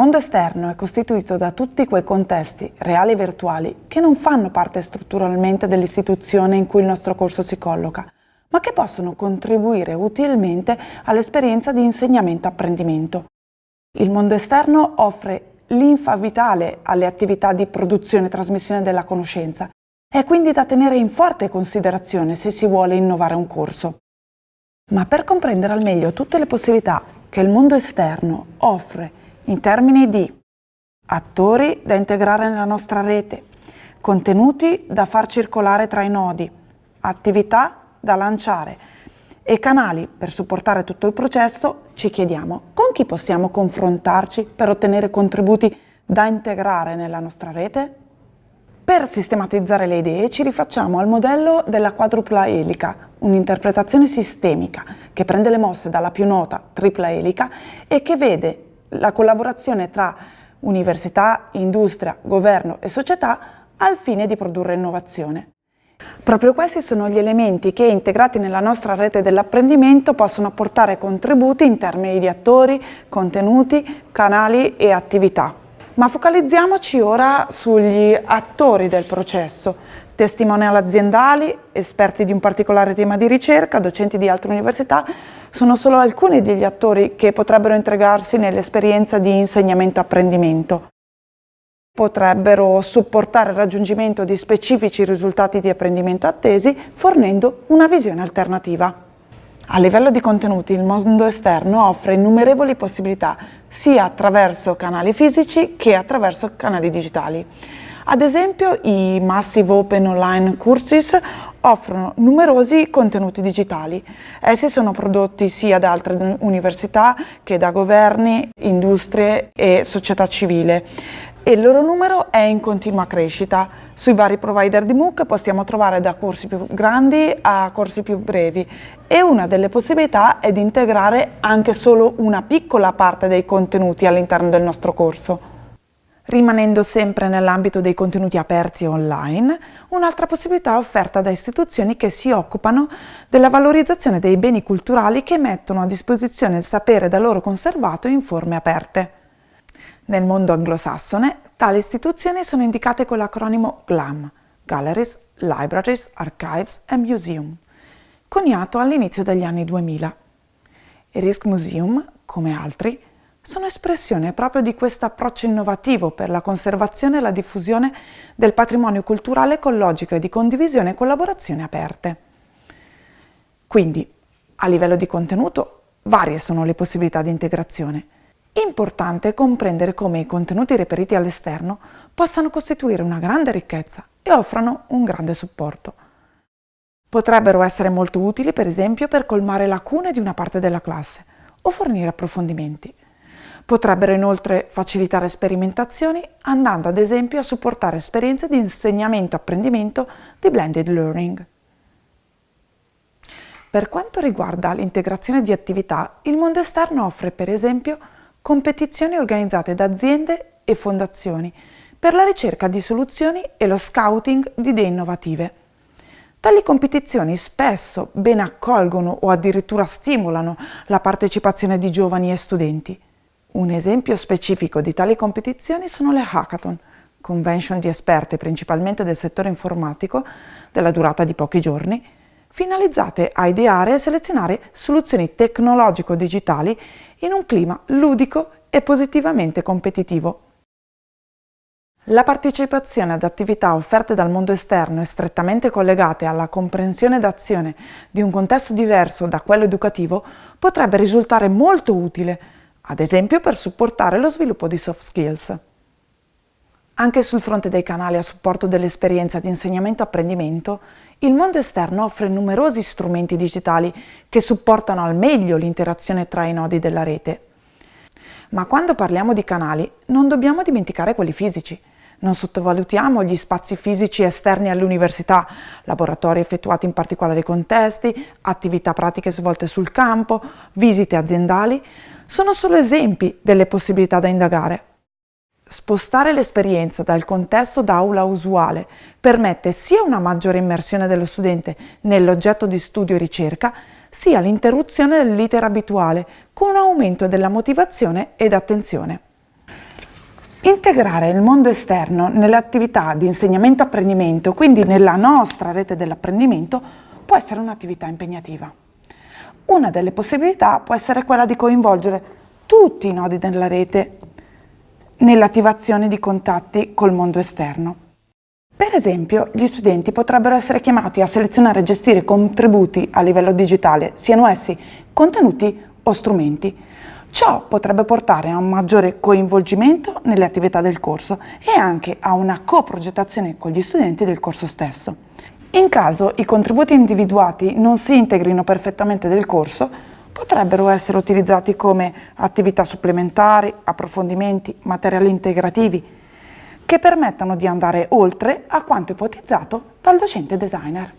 mondo esterno è costituito da tutti quei contesti, reali e virtuali, che non fanno parte strutturalmente dell'istituzione in cui il nostro corso si colloca, ma che possono contribuire utilmente all'esperienza di insegnamento-apprendimento. Il mondo esterno offre linfa vitale alle attività di produzione e trasmissione della conoscenza. È quindi da tenere in forte considerazione se si vuole innovare un corso. Ma per comprendere al meglio tutte le possibilità che il mondo esterno offre in termini di attori da integrare nella nostra rete, contenuti da far circolare tra i nodi, attività da lanciare e canali per supportare tutto il processo, ci chiediamo con chi possiamo confrontarci per ottenere contributi da integrare nella nostra rete? Per sistematizzare le idee ci rifacciamo al modello della quadrupla elica, un'interpretazione sistemica che prende le mosse dalla più nota tripla elica e che vede la collaborazione tra università, industria, governo e società al fine di produrre innovazione. Proprio questi sono gli elementi che, integrati nella nostra rete dell'apprendimento, possono apportare contributi in termini di attori, contenuti, canali e attività. Ma focalizziamoci ora sugli attori del processo, testimonial aziendali, esperti di un particolare tema di ricerca, docenti di altre università, sono solo alcuni degli attori che potrebbero integrarsi nell'esperienza di insegnamento-apprendimento potrebbero supportare il raggiungimento di specifici risultati di apprendimento attesi fornendo una visione alternativa. A livello di contenuti il mondo esterno offre innumerevoli possibilità sia attraverso canali fisici che attraverso canali digitali. Ad esempio i Massive Open Online Courses offrono numerosi contenuti digitali. Essi sono prodotti sia da altre università che da governi, industrie e società civile e il loro numero è in continua crescita. Sui vari provider di MOOC possiamo trovare da corsi più grandi a corsi più brevi e una delle possibilità è di integrare anche solo una piccola parte dei contenuti all'interno del nostro corso. Rimanendo sempre nell'ambito dei contenuti aperti online, un'altra possibilità è offerta da istituzioni che si occupano della valorizzazione dei beni culturali che mettono a disposizione il sapere da loro conservato in forme aperte. Nel mondo anglosassone, tali istituzioni sono indicate con l'acronimo GLAM, Galleries, Libraries, Archives and Museum, coniato all'inizio degli anni 2000. I Risk Museum, come altri, sono espressione proprio di questo approccio innovativo per la conservazione e la diffusione del patrimonio culturale ecologico e di condivisione e collaborazione aperte. Quindi, a livello di contenuto, varie sono le possibilità di integrazione. Importante comprendere come i contenuti reperiti all'esterno possano costituire una grande ricchezza e offrano un grande supporto. Potrebbero essere molto utili, per esempio, per colmare lacune di una parte della classe o fornire approfondimenti. Potrebbero inoltre facilitare sperimentazioni, andando ad esempio a supportare esperienze di insegnamento-apprendimento di blended learning. Per quanto riguarda l'integrazione di attività, il mondo esterno offre per esempio competizioni organizzate da aziende e fondazioni per la ricerca di soluzioni e lo scouting di idee innovative. Tali competizioni spesso ben accolgono o addirittura stimolano la partecipazione di giovani e studenti. Un esempio specifico di tali competizioni sono le hackathon, convention di esperti principalmente del settore informatico, della durata di pochi giorni, finalizzate a ideare e selezionare soluzioni tecnologico-digitali in un clima ludico e positivamente competitivo. La partecipazione ad attività offerte dal mondo esterno e strettamente collegate alla comprensione d'azione di un contesto diverso da quello educativo potrebbe risultare molto utile, ad esempio per supportare lo sviluppo di soft skills. Anche sul fronte dei canali a supporto dell'esperienza di insegnamento-apprendimento, il mondo esterno offre numerosi strumenti digitali che supportano al meglio l'interazione tra i nodi della rete. Ma quando parliamo di canali non dobbiamo dimenticare quelli fisici. Non sottovalutiamo gli spazi fisici esterni all'università, laboratori effettuati in particolari contesti, attività pratiche svolte sul campo, visite aziendali. Sono solo esempi delle possibilità da indagare. Spostare l'esperienza dal contesto d'aula usuale permette sia una maggiore immersione dello studente nell'oggetto di studio e ricerca, sia l'interruzione dell'iter abituale, con un aumento della motivazione ed attenzione. Integrare il mondo esterno nelle attività di insegnamento-apprendimento, quindi nella nostra rete dell'apprendimento, può essere un'attività impegnativa. Una delle possibilità può essere quella di coinvolgere tutti i nodi della rete nell'attivazione di contatti col mondo esterno. Per esempio, gli studenti potrebbero essere chiamati a selezionare e gestire contributi a livello digitale, siano essi contenuti o strumenti. Ciò potrebbe portare a un maggiore coinvolgimento nelle attività del corso e anche a una coprogettazione con gli studenti del corso stesso. In caso i contributi individuati non si integrino perfettamente nel corso, potrebbero essere utilizzati come attività supplementari, approfondimenti, materiali integrativi, che permettano di andare oltre a quanto ipotizzato dal docente designer.